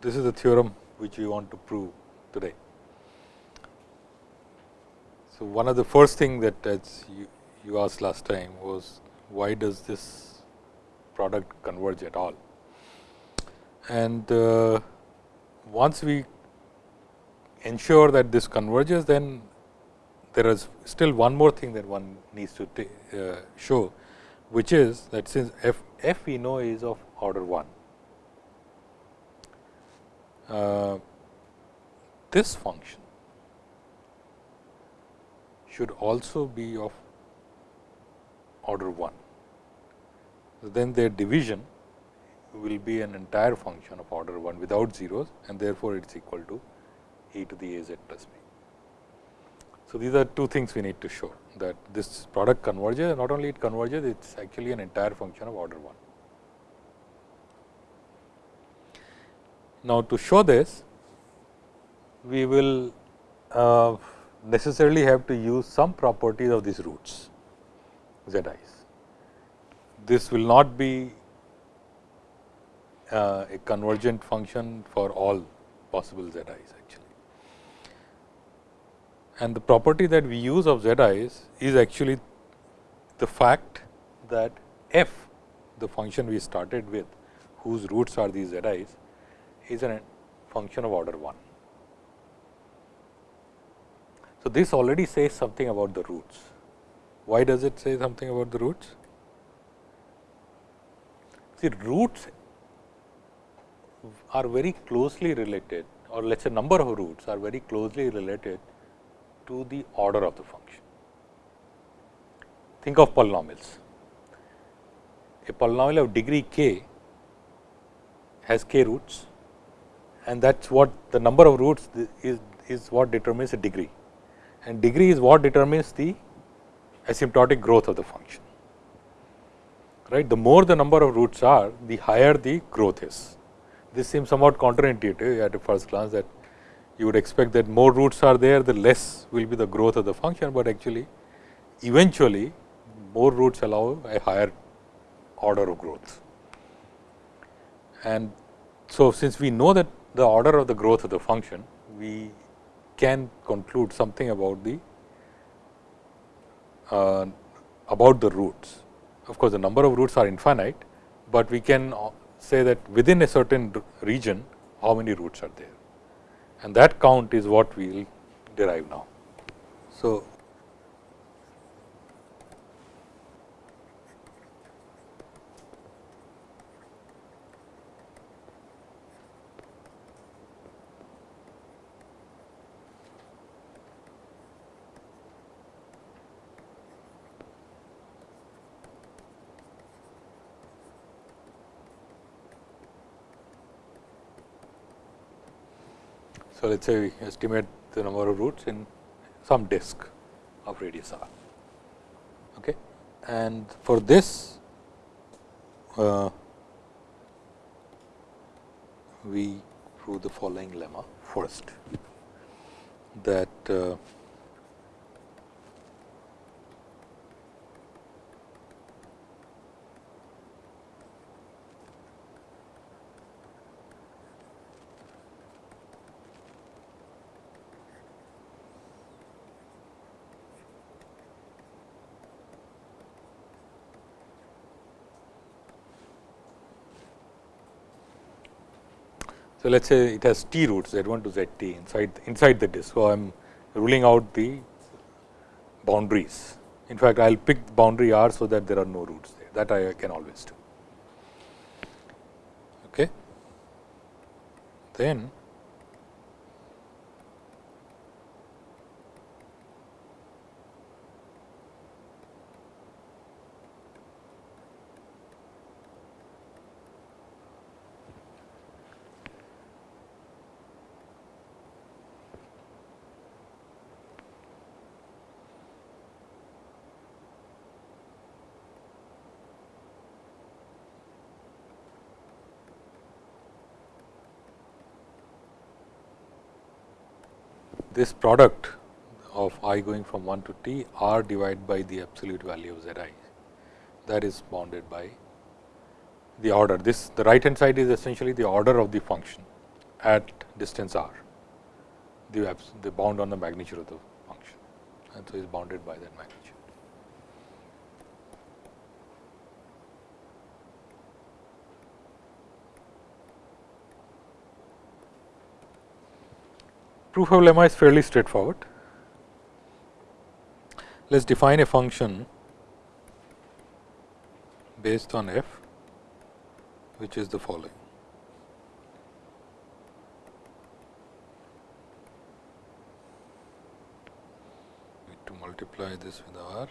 this is the theorem which we want to prove today. So, one of the first thing that as you, you asked last time was why does this product converge at all. And uh, once we ensure that this converges, then there is still one more thing that one needs to uh, show, which is that since f, f we know is of order 1, uh, Uh, this function should also be of order 1. So, then their division will be an entire function of order 1 without zeros and therefore, it is equal to e to the a z plus b. So, these are two things we need to show that this product converges not only it converges it is actually an entire function of order 1. Now, to show this we will uh, necessarily have to use some properties of these roots z i's. This will not be uh, a convergent function for all possible z i's actually. And the property that we use of z i's is actually the fact that f the function we started with whose roots are these z i's is a function of order 1. So, this already says something about the roots. Why does it say something about the roots? See roots are very closely related or let us say number of roots are very closely related to the order of the function. Think of polynomials. A polynomial of degree k has k roots and that is what the number of roots is, is what determines the degree and degree is what determines the asymptotic growth of the function. Right. The more the number of roots are, the higher the growth is. This seems somewhat counterintuitive at a first glance that you would expect that more roots are there, the less will be the growth of the function, but actually eventually more roots allow a higher order of growth. And so, since we know that the order of the growth of the function, we can conclude something about the uh, about the roots. Of course, the number of roots are infinite, but we can say that within a certain region how many roots are there and that count is what we will derive now. So, So, let us say we estimate the number of roots in some disk of radius r. Okay. And for this, uh, we prove the following lemma first that uh, So, let us say it has t roots z 1 to z t inside inside the disk. So, I am ruling out the boundaries. In fact, I will pick boundary r so that there are no roots there that I can always do. Okay. Then this product of i going from 1 to t r divided by the absolute value of z i that is bounded by the order. This the right hand side is essentially the order of the function at distance r, the, the bound on the magnitude of the function and so is bounded by that magnitude. Proof of lemma is fairly straightforward. Let us define a function based on f which is the following. Need to multiply this with r.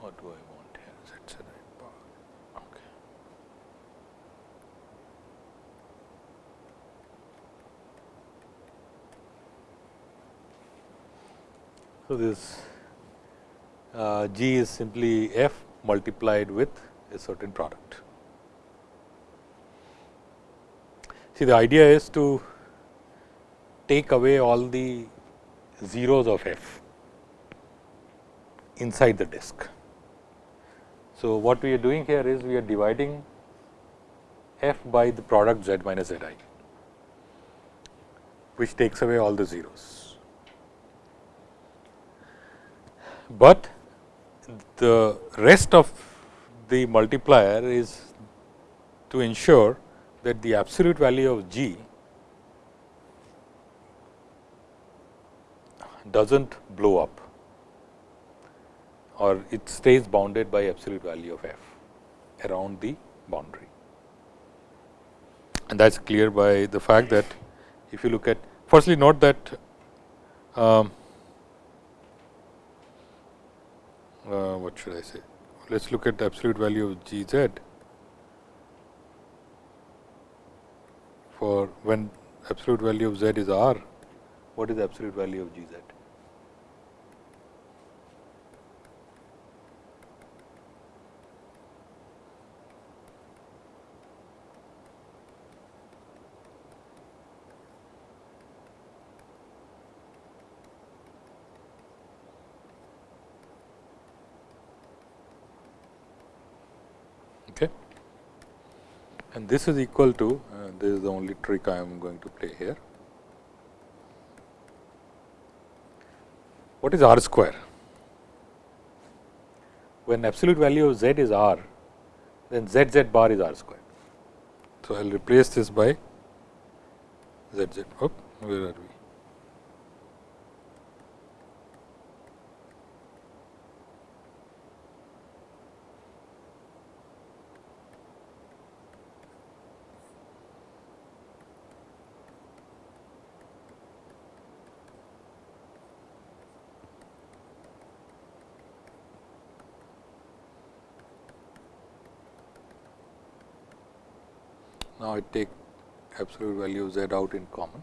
What do I want here? That's the right part. Okay. So, this uh, G is simply f multiplied with a certain product. See the idea is to take away all the zeros of f inside the disk. So, what we are doing here is we are dividing f by the product z minus z i, which takes away all the zeros. But the rest of the multiplier is to ensure that the absolute value of g does not blow up or it stays bounded by absolute value of f around the boundary. And that is clear by the fact that if you look at firstly note that um, uh, what should I say? Let us look at the absolute value of g z for when absolute value of z is r, what is the absolute value of g z? And this is equal to uh, this is the only trick I am going to play here. What is r square? When absolute value of z is r, then z z bar is r square. So, I will replace this by z z. Oh, where are we? Now, I take absolute value of z out in common.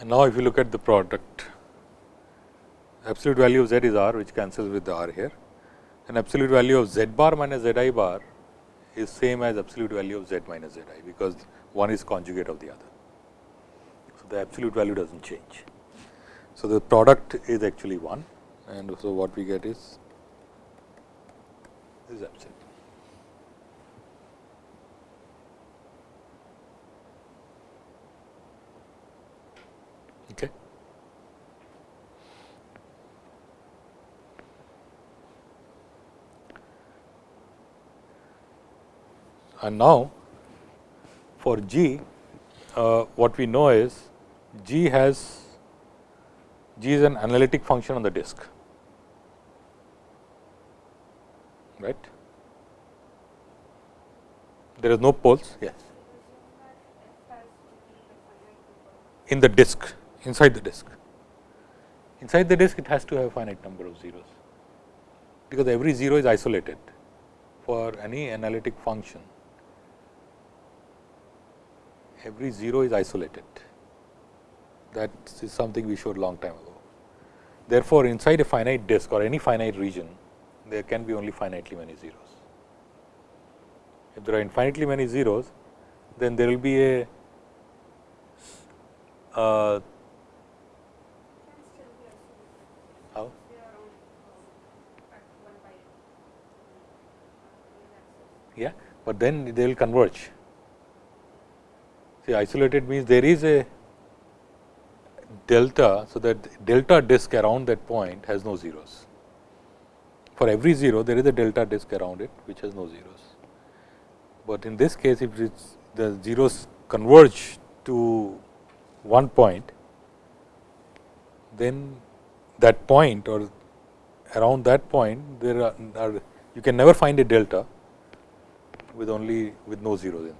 And now, if you look at the product, absolute value of z is r which cancels with the r here and absolute value of z bar minus z i bar is same as absolute value of z minus z i, because one is conjugate of the other. The absolute value does not change. So, the product is actually 1 and so what we get is this is absolute. Okay. And now, for G, uh, what we know is G has G is an analytic function on the disk, right. There is no poles, yes. In the disk, inside the disk. Inside the disk, it has to have finite number of zeros, because every zero is isolated for any analytic function every 0 is isolated. That is something we showed long time ago. Therefore, inside a finite disk or any finite region, there can be only finitely many zeros. If there are infinitely many zeros, then there will be a uh? Yeah, but then they will converge. See, isolated means there is a delta. So, that delta disk around that point has no zeros. For every 0, there is a delta disk around it, which has no zeros. But in this case, if the zeros converge to one point, then that point or around that point, there are, are you can never find a delta with only with no zeros in.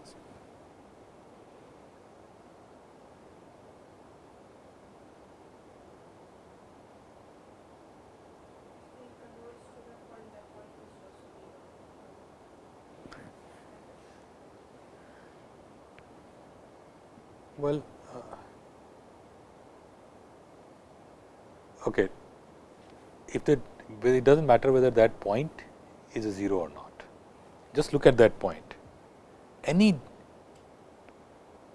Well, uh, okay. If the it does not matter whether that point is a 0 or not, just look at that point. Any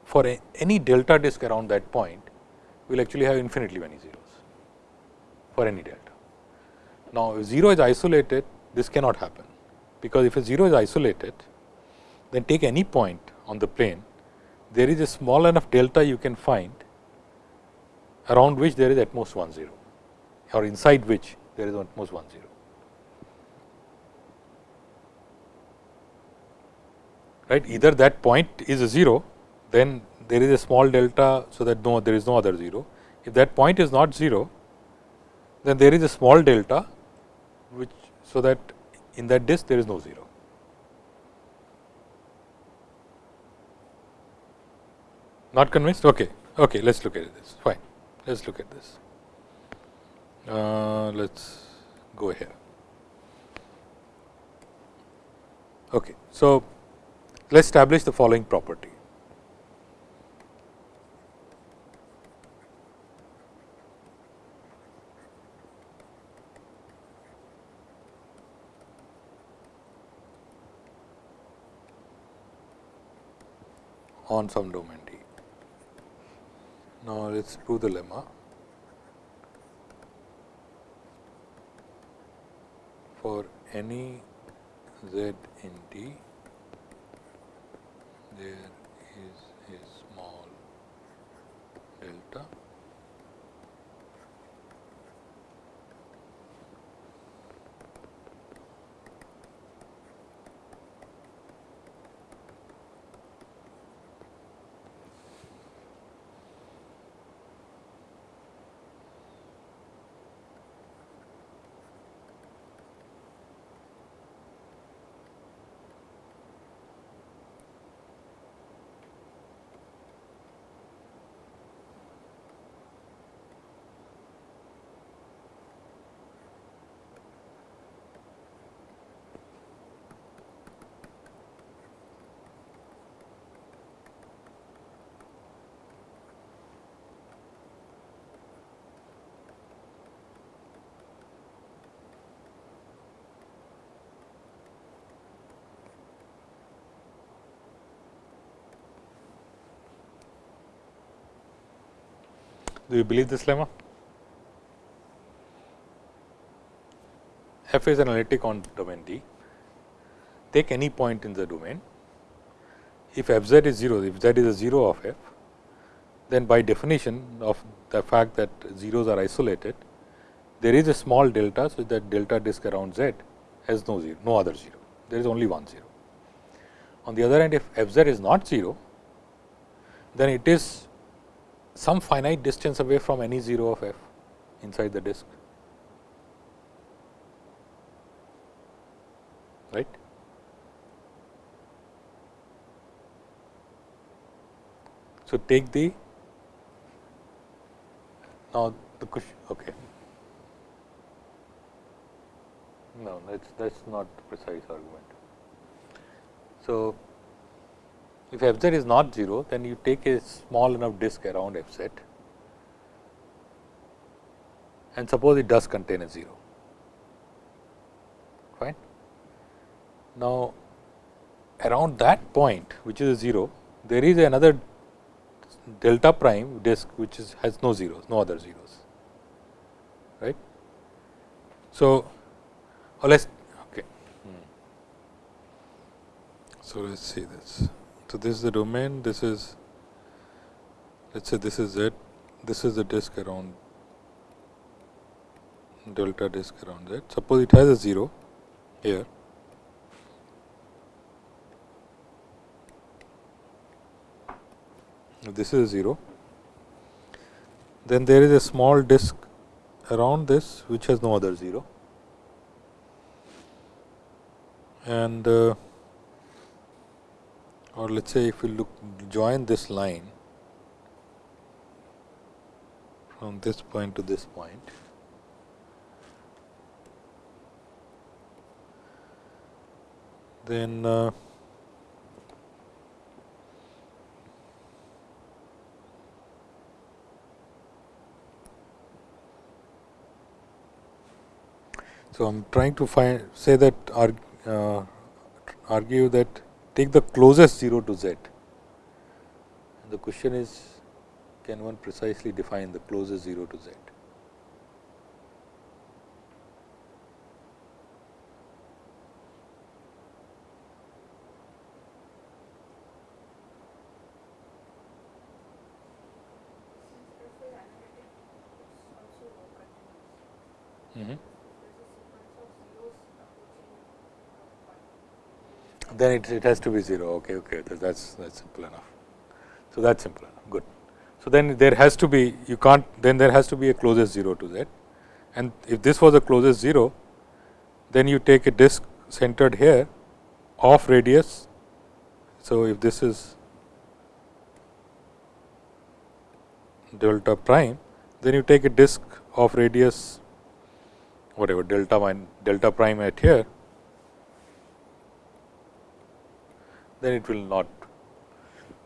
for a, any delta disk around that point will actually have infinitely many zeros for any delta. Now, if 0 is isolated, this cannot happen, because if a 0 is isolated, then take any point on the plane there is a small enough delta you can find around which there is at most 1 0 or inside which there is at most 1 0. Right either that point is a 0 then there is a small delta. So, that no there is no other 0. If that point is not 0 then there is a small delta which so that in that disk there is no 0. Not convinced? Okay. Okay, let's look at this. Fine. Let's look at this. Uh, let's go here. Okay. So, let's establish the following property. on some domain. Now, let us prove the lemma. For any z in D, there is a small delta Do you believe this lemma? F is analytic on domain D. Take any point in the domain. If f z is 0, if z is a 0 of f, then by definition of the fact that zeros are isolated, there is a small delta. So, that delta disk around z has no zero, no other 0, there is only one 0. On the other hand, if f z is not 0, then it is some finite distance away from any 0 of f inside the disk. right. So, take the now the question okay. No, that is that is not precise argument. So, if f z is not 0, then you take a small enough disk around f z and suppose it does contain a 0. Fine. Now, around that point which is a 0, there is another delta prime disk which is has no zeros, no other zeros, right. So, or let us okay. Hmm. So, let us see this. So, this is the domain, this is let us say this is Z, this is the disk around delta disk around Z. Suppose it has a 0 here this is 0 then there is a small disk around this which has no other 0 and uh, or let us say if we look join this line from this point to this point. Then uh, So, I am trying to find say that uh, argue that take the closest 0 to z. The question is can one precisely define the closest 0 to z? Then it, it has to be 0 okay okay that's that's simple enough. So that's simple enough. Good. So then there has to be you can't then there has to be a closest 0 to z and if this was a closest 0 then you take a disk centered here of radius. So if this is delta prime then you take a disk of radius whatever delta delta prime at here then it will not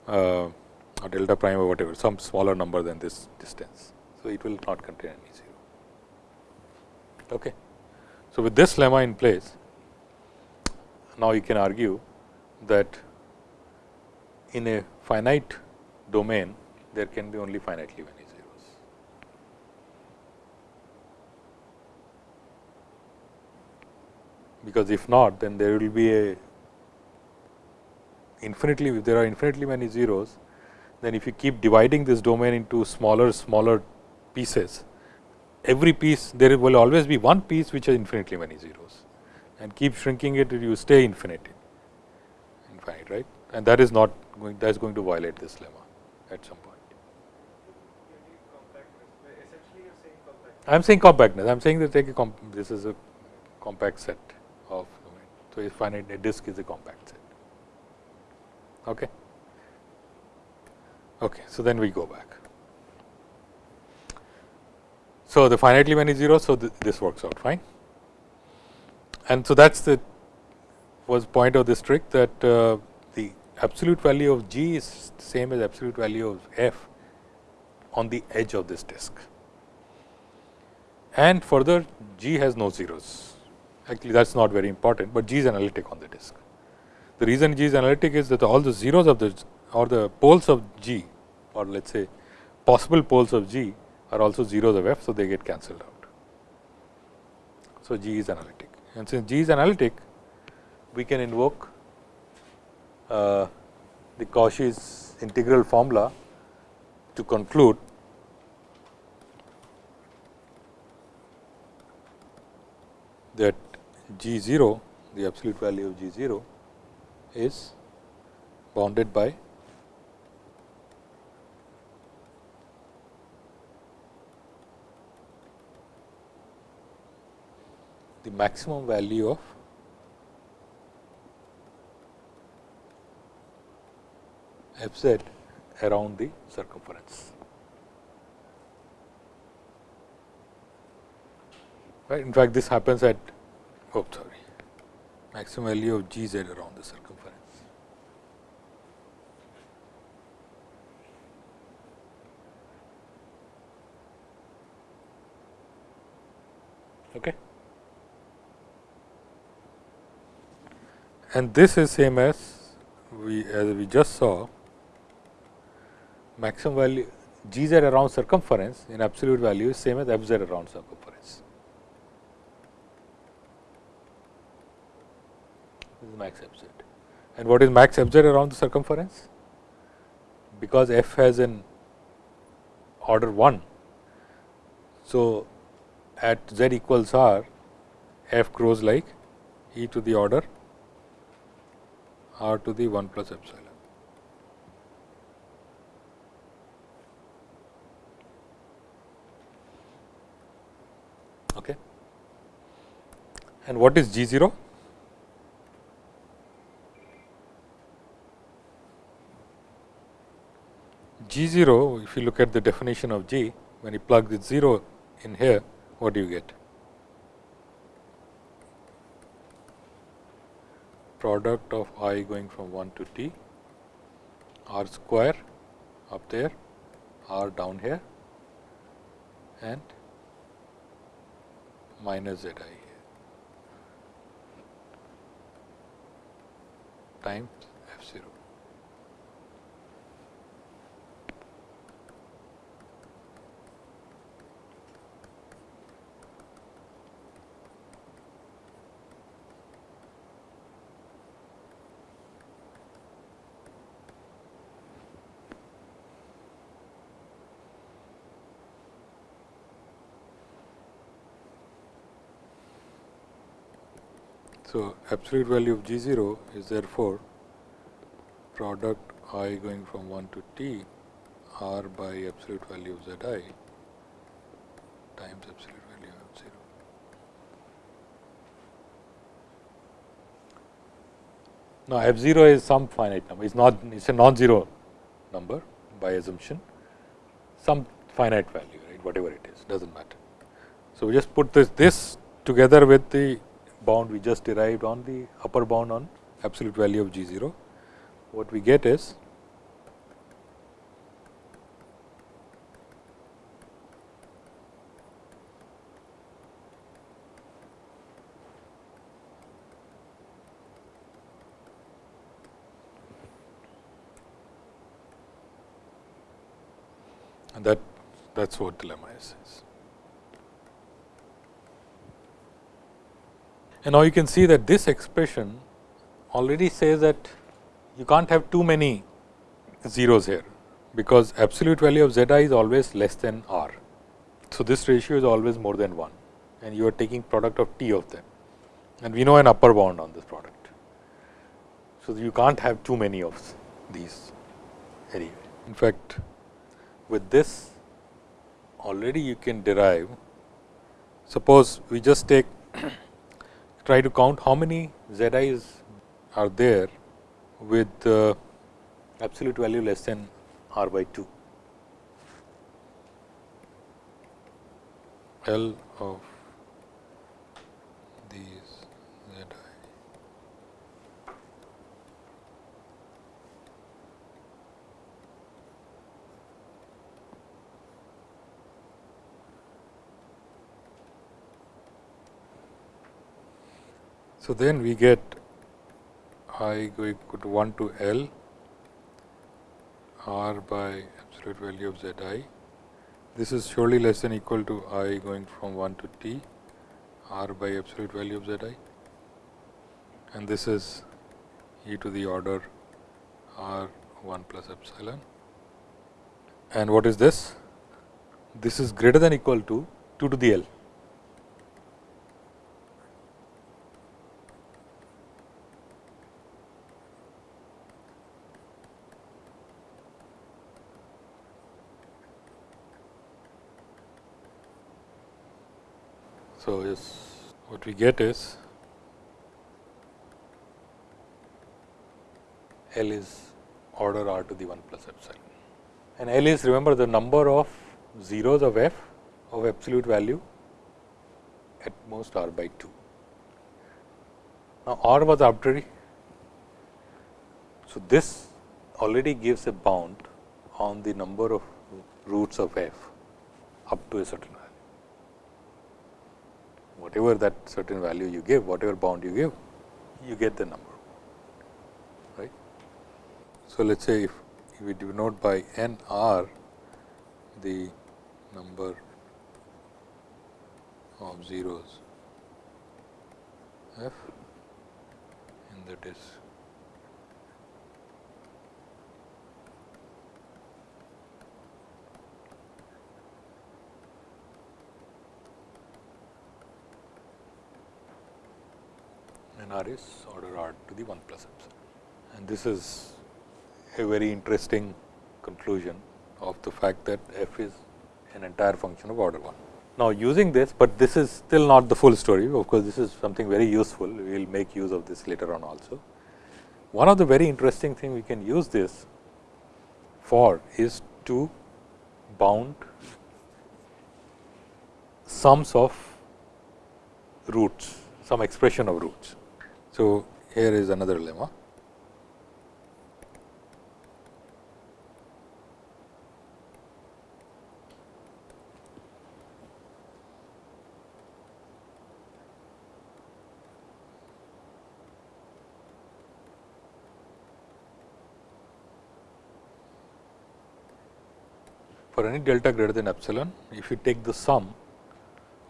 uh, or delta prime or whatever some smaller number than this distance. So, it will not contain any 0. Okay. So, with this lemma in place, now you can argue that in a finite domain there can be only finitely many zeros. Because if not then there will be a infinitely if there are infinitely many zeros, then if you keep dividing this domain into smaller smaller pieces, every piece there will always be one piece which has infinitely many zeros and keep shrinking it you stay infinite infinite right and that is not going that is going to violate this lemma at some point. I am saying compactness I am saying that take a this is a compact set of domain. So, if finite a disk is a compact set. Okay. Okay, so then we go back. So, the finitely many zeros, so th this works out fine. And so, that is the was point of this trick that uh, the absolute value of g is same as absolute value of f on the edge of this disk. And further g has no zeros, actually that is not very important, but g is analytic on the disk. The reason G is analytic is that all the zeros of the or the poles of G or let us say possible poles of G are also zeros of F. So, they get cancelled out. So, G is analytic and since G is analytic we can invoke uh, the Cauchy's integral formula to conclude that G 0 the absolute value of G 0 is bounded by the maximum value of f z around the circumference. Right. In fact, this happens at oh sorry maximum value of g z around the circumference. Okay. And this is same as we as we just saw maximum value g z around circumference in absolute value is same as f z around circumference. This is max f z. And what is max f z around the circumference? Because f has an order 1. So, at z equals r, f grows like e to the order r to the 1 plus epsilon. Okay. And what is G 0? G 0, if you look at the definition of G, when you plug the 0 in here, what do you get? Product of i going from 1 to t, r square up there, r down here. And minus z i here f 0. So, absolute value of G 0 is therefore product i going from 1 to t r by absolute value of z i times absolute value of 0. Now, f 0 is some finite number, it is not it is a non-zero number by assumption, some finite value right whatever it is does not matter. So, we just put this, this together with the bound we just derived on the upper bound on absolute value of G 0. What we get is that that is what the lemma is. And now you can see that this expression already says that you can't have too many zeros here, because absolute value of z i is always less than r. So, this ratio is always more than 1 and you are taking product of t of them and we know an upper bound on this product. So, you can't have too many of these anyway. In fact, with this already you can derive, suppose we just take try to count how many z i's are there with uh, absolute value less than r by 2. L of these z i So, then we get i go equal to 1 to L r by absolute value of z i. This is surely less than equal to i going from 1 to t r by absolute value of z i and this is e to the order r 1 plus epsilon. And what is this? This is greater than equal to 2 to the L. So, yes what we get is L is order r to the 1 plus epsilon and L is remember the number of zeros of f of absolute value at most r by 2. Now, r was arbitrary. So, this already gives a bound on the number of roots of f up to a certain whatever that certain value you give, whatever bound you give, you get the number, right. So, let us say if, if we denote by n r the number of zeros f in the disk r is order r to the 1 plus epsilon. And this is a very interesting conclusion of the fact that f is an entire function of order 1. Now, using this, but this is still not the full story of course, this is something very useful we will make use of this later on also. One of the very interesting thing we can use this for is to bound sums of roots, some expression of roots. So, here is another lemma. For any delta greater than epsilon, if you take the sum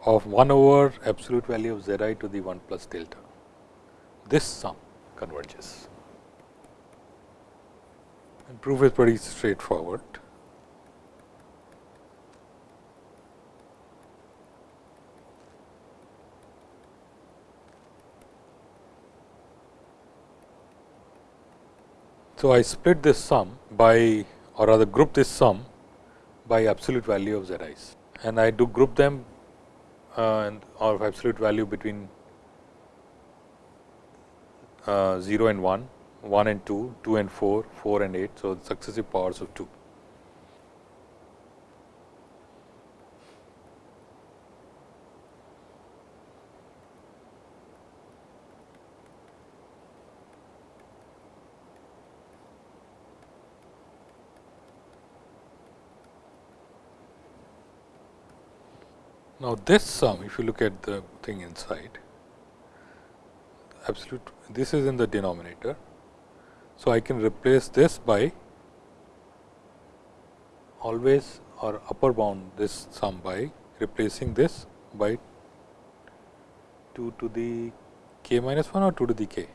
of 1 over absolute value of z i to the 1 plus delta this sum converges. And proof is pretty straightforward. So, I split this sum by or rather group this sum by absolute value of z i's and I do group them uh, of absolute value between uh, 0 and 1, 1 and 2, 2 and 4, 4 and 8. So, successive powers of 2. Now, this sum if you look at the thing inside absolute this is in the denominator. So, I can replace this by always or upper bound this sum by replacing this by 2 to the k minus 1 or 2 to the k,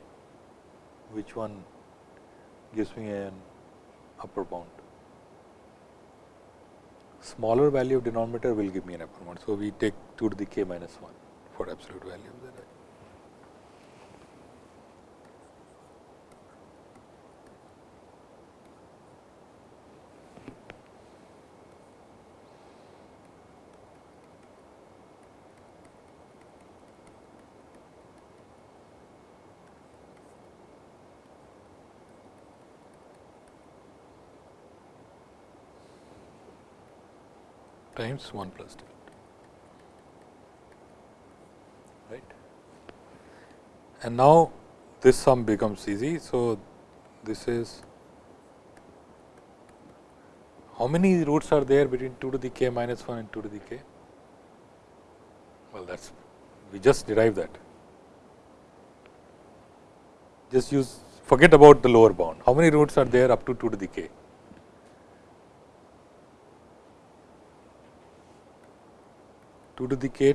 which one gives me an upper bound. Smaller value of denominator will give me an upper bound. So, we take 2 to the k minus 1 for absolute value of that. Times 1 plus delta right. And now this sum becomes easy. So, this is how many roots are there between 2 to the k minus 1 and 2 to the k? Well, that is we just derive that. Just use forget about the lower bound. How many roots are there up to 2 to the k? 2 to the k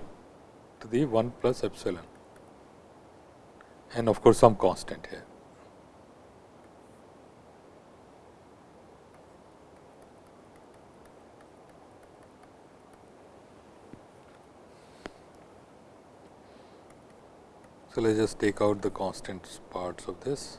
to the 1 plus epsilon and of course, some constant here. So, let us just take out the constant parts of this.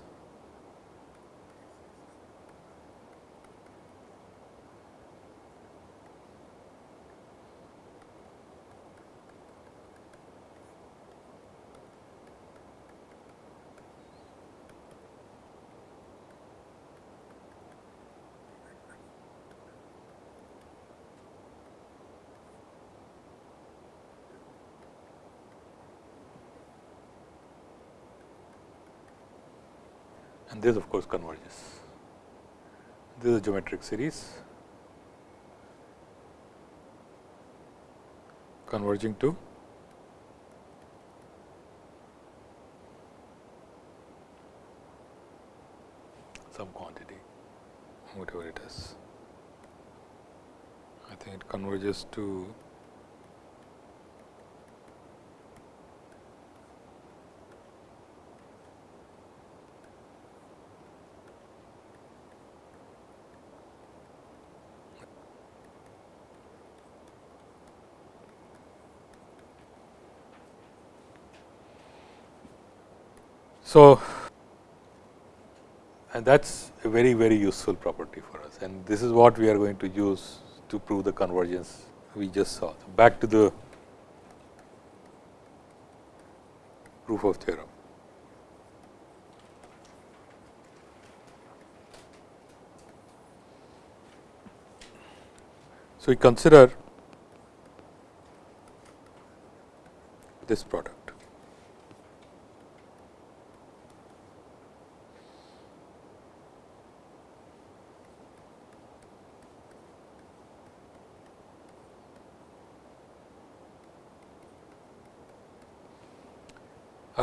and this of course converges. This is a geometric series converging to some quantity whatever it is. I think it converges to So, and that is a very very useful property for us and this is what we are going to use to prove the convergence we just saw. So, back to the proof of theorem. So, we consider this product.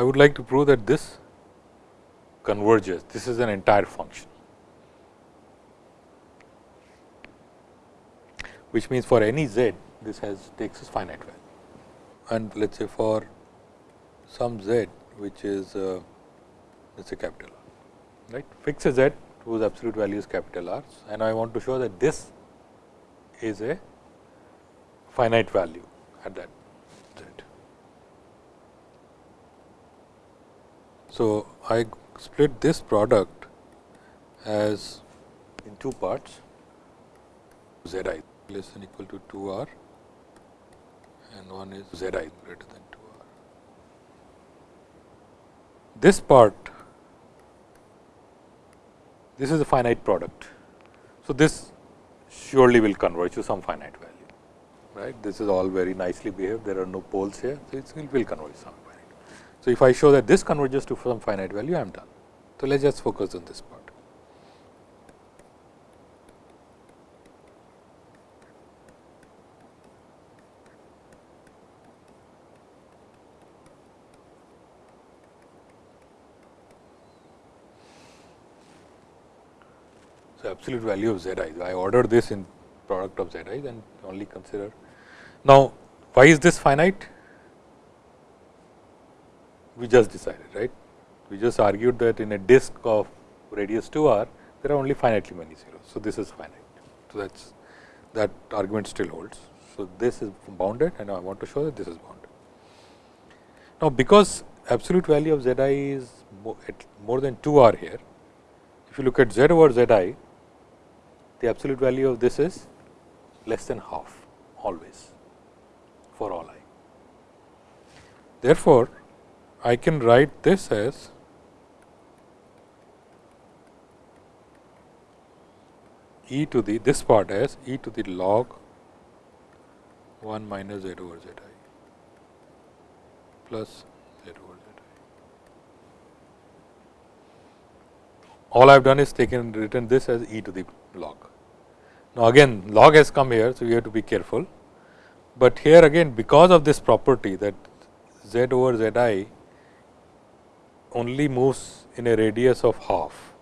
I would like to prove that this converges, this is an entire function, which means for any z this has takes as finite value and let us say for some z which is uh, let us say capital R, right. Fix a z whose absolute value is capital R and I want to show that this is a finite value at that So, I split this product as in two parts. Z i less than equal to 2 r and one is z i greater than 2 r. This part this is a finite product. So, this surely will converge to some finite value right? This is all very nicely behaved. There are no poles here. So it will converge some so, if I show that this converges to some finite value, I am done. So, let us just focus on this part. So, absolute value of z i, I order this in product of z i then only consider. Now, why is this finite? We just decided, right. We just argued that in a disk of radius 2 r, there are only finitely many zeros. So, this is finite. So, that is that argument still holds. So, this is bounded and I want to show that this is bounded. Now, because absolute value of z i is more than 2 r here, if you look at z over z i, the absolute value of this is less than half always for all i. Therefore, I can write this as e to the this part as e to the log 1 minus z over z i plus z over z i. All I have done is taken written this as e to the log. Now, again log has come here, so we have to be careful, but here again because of this property that z over z i only moves in a radius of half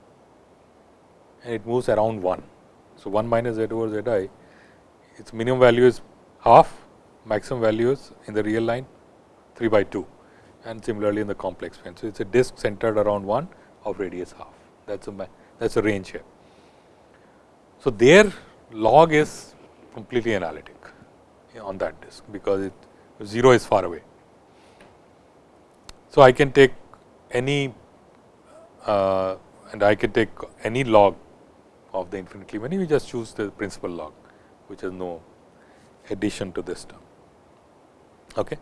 and it moves around 1. So, 1 minus z over z i its minimum value is half maximum value is in the real line 3 by 2 and similarly in the complex plane. So, it is a disk centered around 1 of radius half that is a that is a range here. So, their log is completely analytic on that disk because it 0 is far away. So, I can take any uh, and I can take any log of the infinitely many, we just choose the principal log, which has no addition to this term. Okay.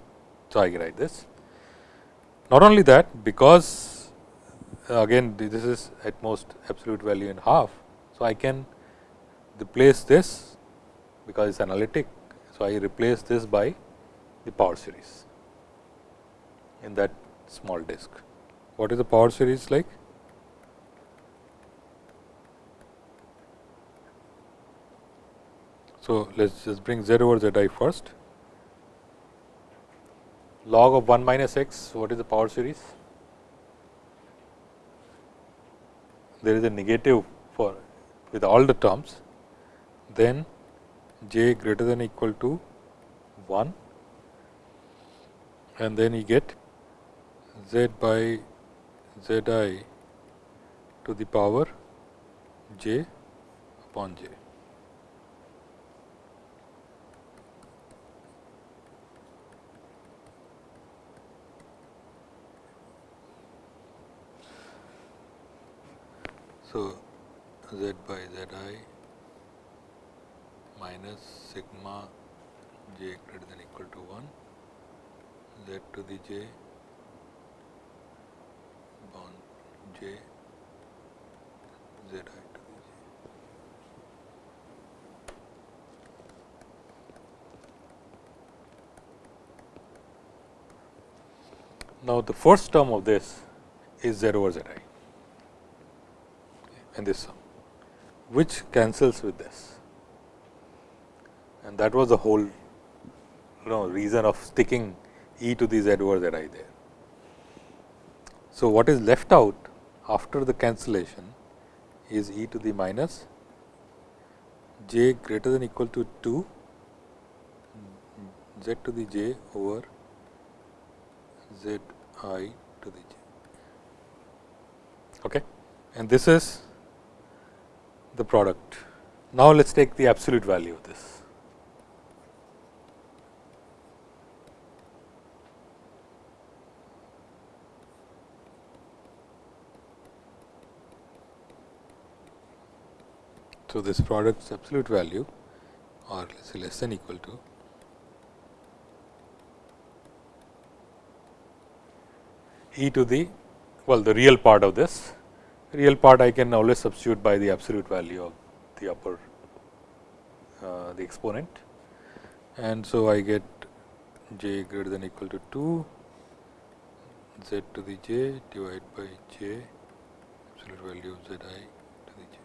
So, I write this. Not only that, because uh, again this is at most absolute value in half. So, I can replace this because it is analytic. So, I replace this by the power series in that small disk. What is the power series like? So, let us just bring z over z i first. Log of 1 minus x, what is the power series? There is a negative for with all the terms, then j greater than equal to 1 and then you get z by z i to the power j upon j. So, z by z i minus sigma j greater than equal to 1 z to the j upon j z i to j. Now, the first term of this is z over z i in this sum, which cancels with this and that was the whole you know reason of sticking e to the z over z i there. So, what is left out after the cancellation is e to the minus j greater than equal to 2 z to the j over z i to the j. Okay. And this is the product. Now, let us take the absolute value of this. So, this product's absolute value or let us say less than equal to e to the well the real part of this. Real part I can always substitute by the absolute value of the upper uh, the exponent. And so I get j greater than equal to 2 z to the j divided by j absolute value of z i to the j.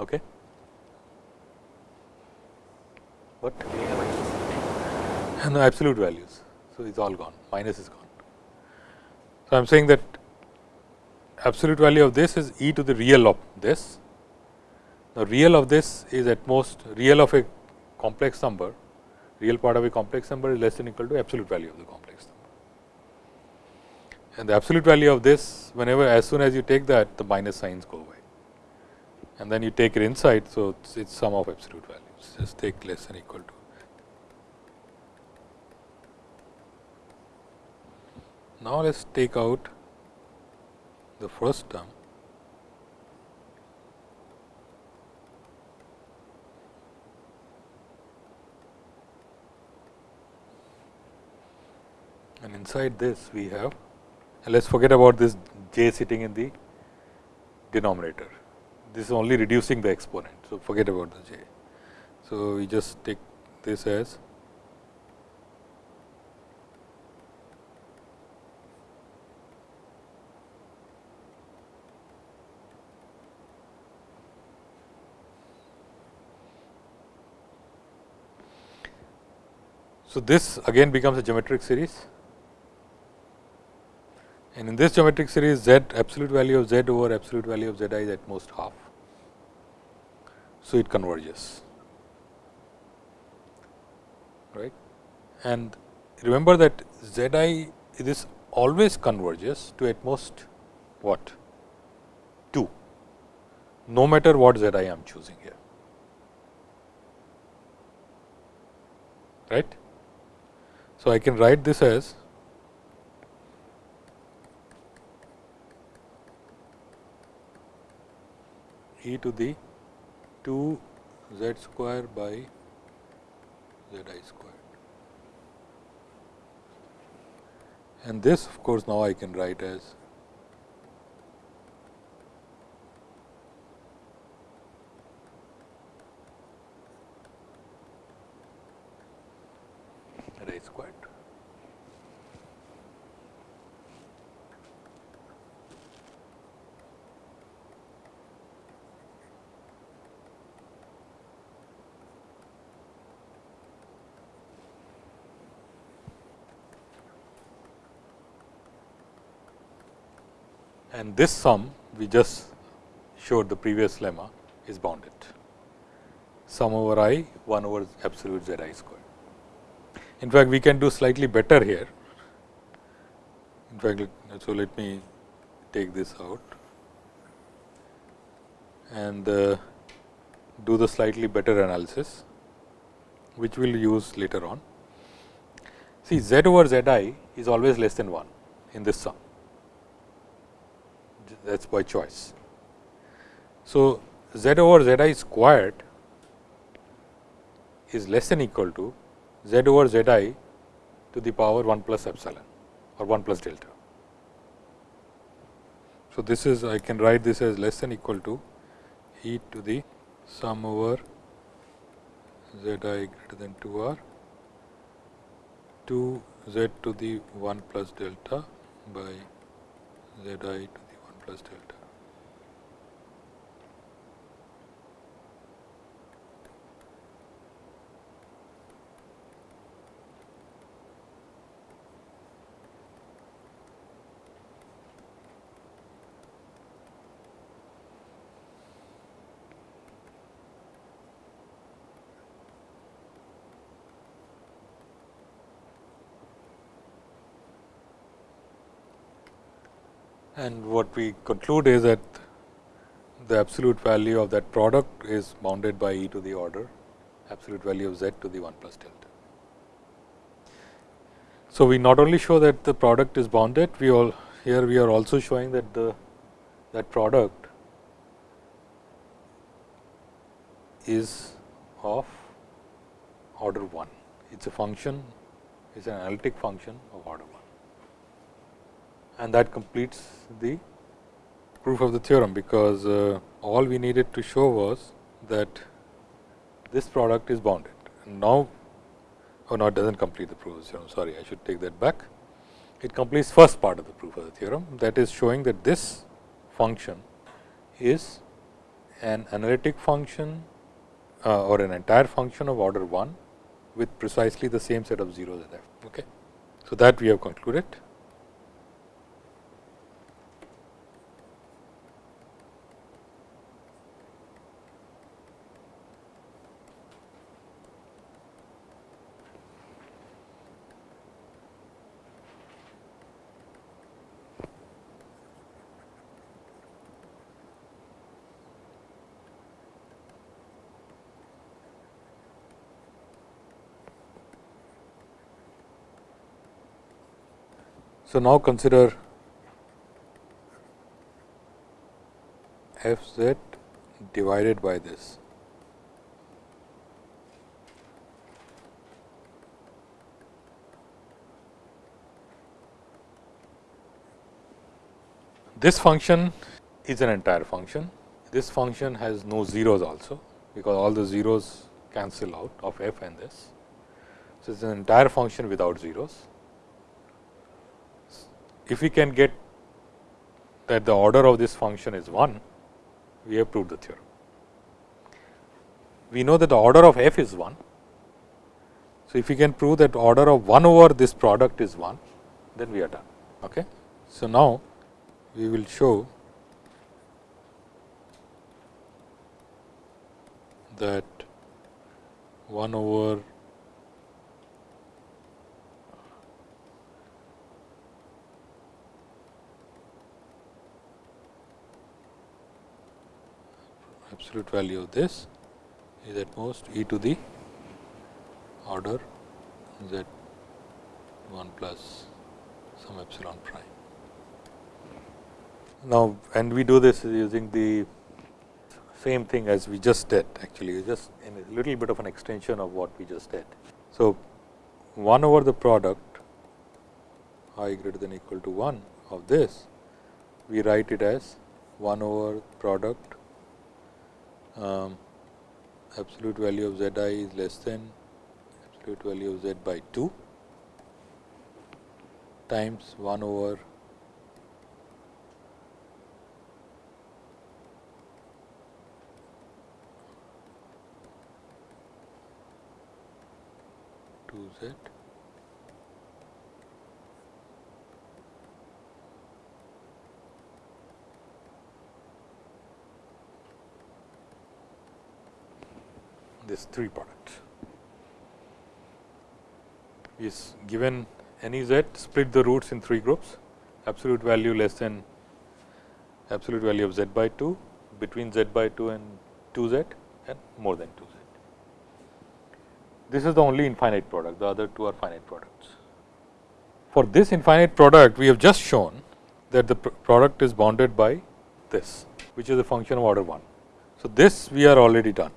Okay. What? No absolute values. So, it is all gone minus is gone. So, I am saying that absolute value of this is e to the real of this. The real of this is at most real of a complex number, real part of a complex number is less than equal to absolute value of the complex number. And the absolute value of this whenever as soon as you take that the minus signs go away and then you take it inside. So, it is sum of absolute values just take less than equal to Now, let us take out the first term and inside this we have and let us forget about this j sitting in the denominator. This is only reducing the exponent. So, forget about the j. So, we just take this as So, this again becomes a geometric series and in this geometric series z absolute value of z over absolute value of z i is at most half. So, it converges. Right? And remember that z i this always converges to at most what? 2 no matter what z i am choosing here. Right. So, I can write this as e to the 2 z square by z i square. And this of course, now I can write as and this sum we just showed the previous lemma is bounded sum over i 1 over absolute z i square. In fact, we can do slightly better here. In fact, so let me take this out and uh, do the slightly better analysis, which we will use later on. See z over z i is always less than 1 in this sum, that is by choice. So, z over z i squared is less than equal to z over z i to the power 1 plus epsilon or 1 plus delta. So, this is I can write this as less than equal to e to the sum over z i greater than 2 r 2 z to the 1 plus delta by z i to the 1 plus delta. And what we conclude is that the absolute value of that product is bounded by e to the order absolute value of z to the 1 plus delta. So, we not only show that the product is bounded, we all here we are also showing that the that product is of order 1. It is a function, it is an analytic function of order 1 and that completes the proof of the theorem, because uh, all we needed to show was that this product is bounded. Now, oh no, it does not complete the proof of the theorem, sorry, I should take that back. It completes first part of the proof of the theorem, that is showing that this function is an analytic function uh, or an entire function of order 1 with precisely the same set of zeros at f. Okay. So, that we have concluded. So, now consider f z divided by this. This function is an entire function. This function has no zeros also, because all the zeros cancel out of f and this. So, it is an entire function without zeros if we can get that the order of this function is 1, we have proved the theorem. We know that the order of f is 1. So, if we can prove that order of 1 over this product is 1, then we are done. Okay. So, now we will show that 1 over absolute value of this is at most e to the order z 1 plus some epsilon prime. Now, and we do this using the same thing as we just did actually just in a little bit of an extension of what we just did. So, 1 over the product i greater than equal to 1 of this we write it as 1 over product um, absolute value of z i is less than absolute value of z by 2 times 1 over two z this three products is given any z split the roots in three groups absolute value less than absolute value of z by 2 between z by 2 and 2 z and more than 2 z. This is the only infinite product the other two are finite products. For this infinite product we have just shown that the product is bounded by this which is a function of order 1. So, this we are already done.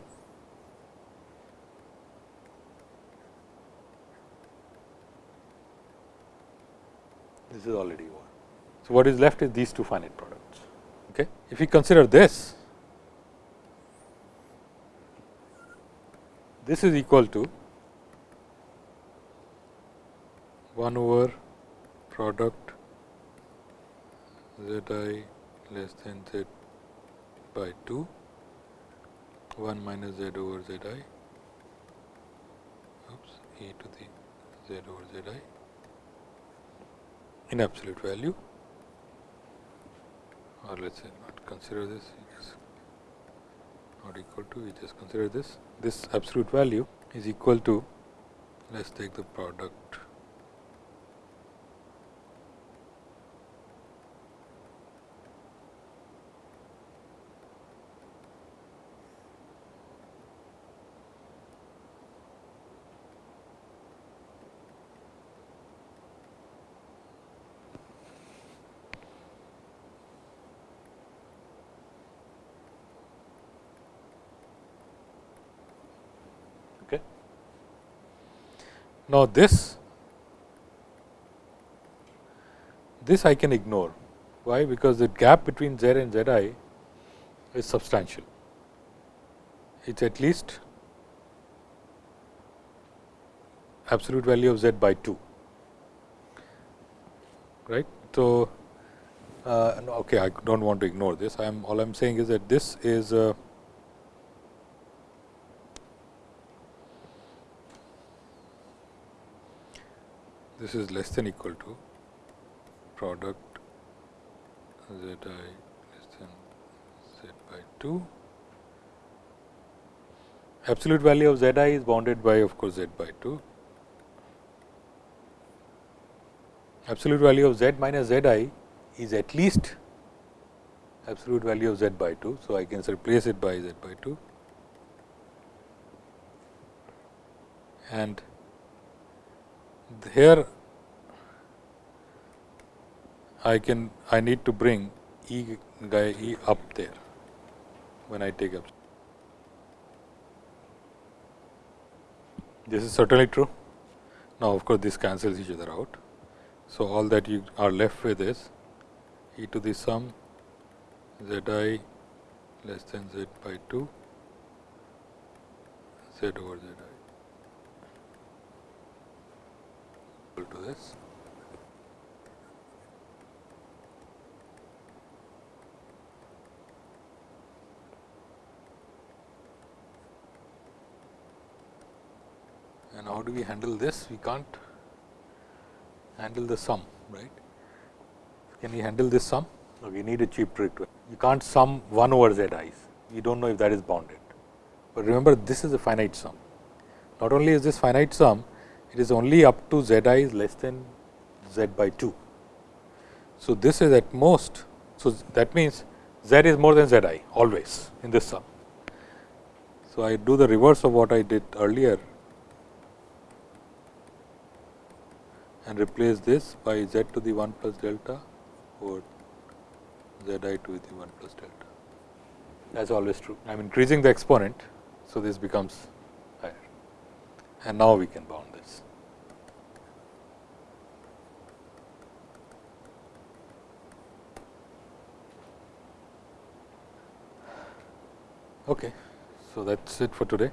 This is already over. So, what is left is these two finite products. Okay. If we consider this, this is equal to 1 over product z i less than z by 2 1 minus z over z i oops e to the z over z i in absolute value or let us say not consider this not equal to we just consider this. This absolute value is equal to let us take the product Now, this this I can ignore. Why? Because the gap between z and z i is substantial. It is at least absolute value of z by 2, right. So, uh, okay, I do not want to ignore this. I am all I am saying is that this is uh, this is less than equal to product z i less than z by 2. Absolute value of z i is bounded by of course, z by 2. Absolute value of z minus z i is at least absolute value of z by 2. So, I can replace it by z by 2 and here I can I need to bring E guy E up there when I take up. This is certainly true. Now, of course, this cancels each other out. So, all that you are left with is e to the sum z i less than z by 2 z over z i equal to this. And how do we handle this? We can't handle the sum, right. Can we handle this sum? No, we need a cheap trick. You can't sum 1 over z i's, you do not know if that is bounded. But remember this is a finite sum. Not only is this finite sum, it is only up to z i is less than z by 2. So, this is at most. So, that means z is more than z i always in this sum. So, I do the reverse of what I did earlier and replace this by z to the 1 plus delta or z i to the 1 plus delta. That is always true. I am increasing the exponent. So, this becomes and now we can bound this. Okay. So, that is it for today.